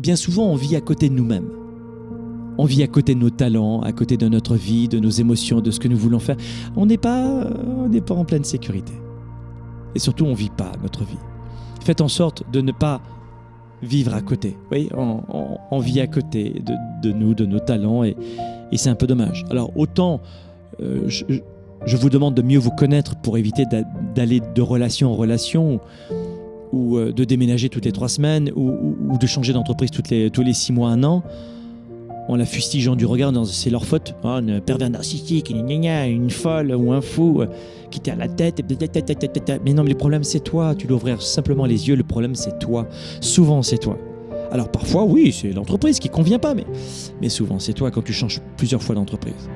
bien souvent, on vit à côté de nous-mêmes. On vit à côté de nos talents, à côté de notre vie, de nos émotions, de ce que nous voulons faire. On n'est pas, n'est pas en pleine sécurité. Et surtout, on ne vit pas notre vie. Faites en sorte de ne pas vivre à côté. Oui, on, vit à côté de, nous, de nos talents, et, c'est un peu dommage. Alors, autant euh, je, vous demande de mieux vous connaître pour éviter d'aller de relation en relation, ou euh, de déménager toutes les trois semaines, ou, de changer d'entreprise les, tous les six mois, un an en la fustigeant du regard, c'est leur faute. Oh, une pervers narcissique, une, folle ou un fou euh, qui t'a la tête. Mais non, mais le problème c'est toi. Tu dois ouvrir simplement les yeux. Le problème c'est toi. Souvent c'est toi. Alors parfois, oui, c'est l'entreprise qui convient pas, mais, mais souvent c'est toi quand tu changes plusieurs fois d'entreprise.